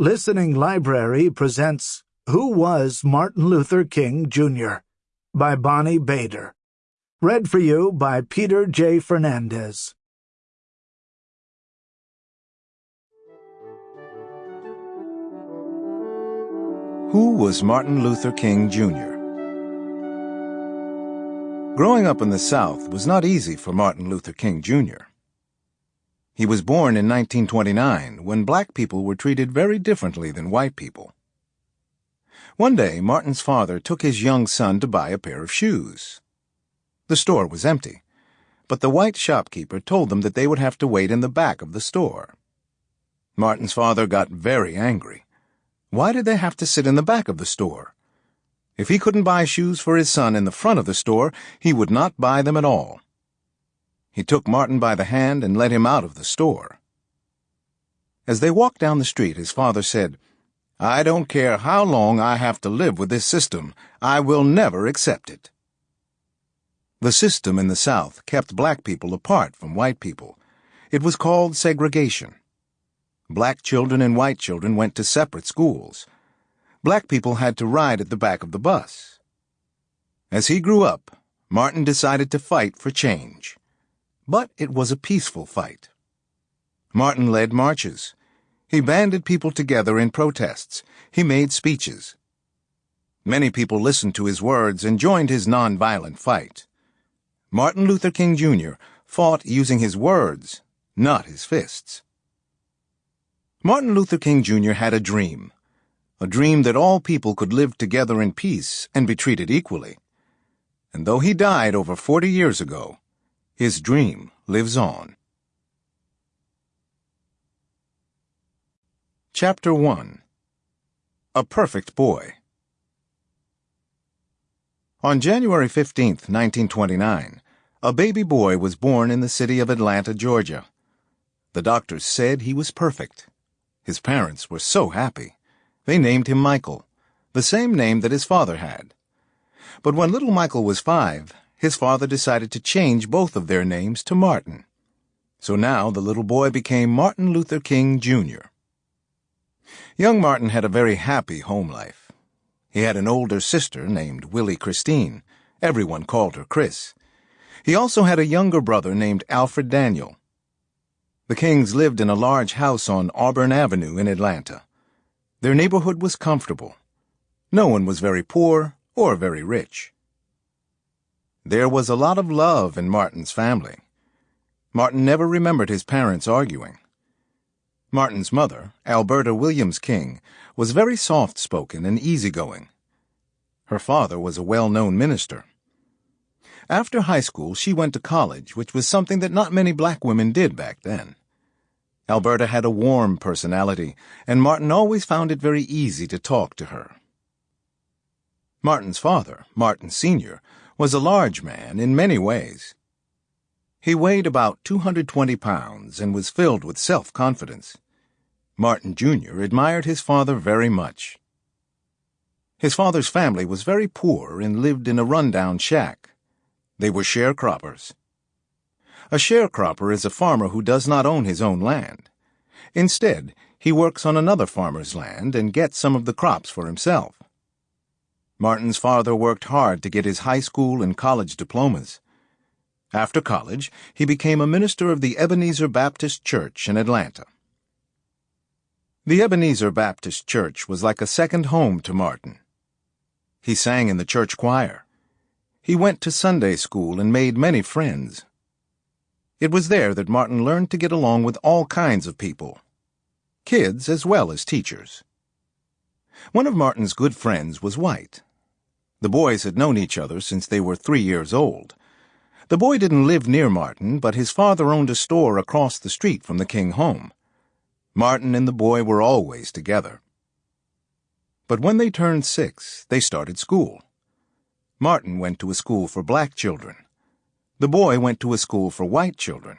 Listening Library presents Who Was Martin Luther King, Jr. by Bonnie Bader. Read for you by Peter J. Fernandez. Who was Martin Luther King, Jr.? Growing up in the South was not easy for Martin Luther King, Jr. He was born in 1929 when black people were treated very differently than white people. One day, Martin's father took his young son to buy a pair of shoes. The store was empty, but the white shopkeeper told them that they would have to wait in the back of the store. Martin's father got very angry. Why did they have to sit in the back of the store? If he couldn't buy shoes for his son in the front of the store, he would not buy them at all. He took Martin by the hand and led him out of the store. As they walked down the street, his father said, I don't care how long I have to live with this system. I will never accept it. The system in the South kept black people apart from white people. It was called segregation. Black children and white children went to separate schools. Black people had to ride at the back of the bus. As he grew up, Martin decided to fight for change. But it was a peaceful fight. Martin led marches. He banded people together in protests. He made speeches. Many people listened to his words and joined his nonviolent fight. Martin Luther King Jr. fought using his words, not his fists. Martin Luther King Jr. had a dream. A dream that all people could live together in peace and be treated equally. And though he died over 40 years ago, his dream lives on. Chapter 1 A Perfect Boy On January 15, 1929, a baby boy was born in the city of Atlanta, Georgia. The doctors said he was perfect. His parents were so happy. They named him Michael, the same name that his father had. But when little Michael was five, his father decided to change both of their names to Martin. So now the little boy became Martin Luther King, Jr. Young Martin had a very happy home life. He had an older sister named Willie Christine. Everyone called her Chris. He also had a younger brother named Alfred Daniel. The Kings lived in a large house on Auburn Avenue in Atlanta. Their neighborhood was comfortable. No one was very poor or very rich. There was a lot of love in Martin's family. Martin never remembered his parents arguing. Martin's mother, Alberta Williams King, was very soft spoken and easygoing. Her father was a well known minister. After high school, she went to college, which was something that not many black women did back then. Alberta had a warm personality, and Martin always found it very easy to talk to her. Martin's father, Martin Sr., was a large man in many ways. He weighed about 220 pounds and was filled with self-confidence. Martin Jr. admired his father very much. His father's family was very poor and lived in a rundown shack. They were sharecroppers. A sharecropper is a farmer who does not own his own land. Instead, he works on another farmer's land and gets some of the crops for himself. Martin's father worked hard to get his high school and college diplomas. After college, he became a minister of the Ebenezer Baptist Church in Atlanta. The Ebenezer Baptist Church was like a second home to Martin. He sang in the church choir. He went to Sunday school and made many friends. It was there that Martin learned to get along with all kinds of people, kids as well as teachers. One of Martin's good friends was white. The boys had known each other since they were three years old. The boy didn't live near Martin, but his father owned a store across the street from the King home. Martin and the boy were always together. But when they turned six, they started school. Martin went to a school for black children. The boy went to a school for white children.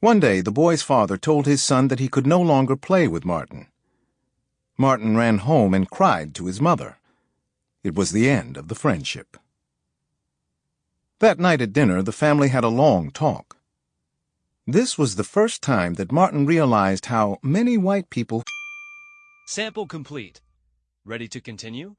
One day, the boy's father told his son that he could no longer play with Martin. Martin ran home and cried to his mother. It was the end of the friendship. That night at dinner, the family had a long talk. This was the first time that Martin realized how many white people Sample complete. Ready to continue?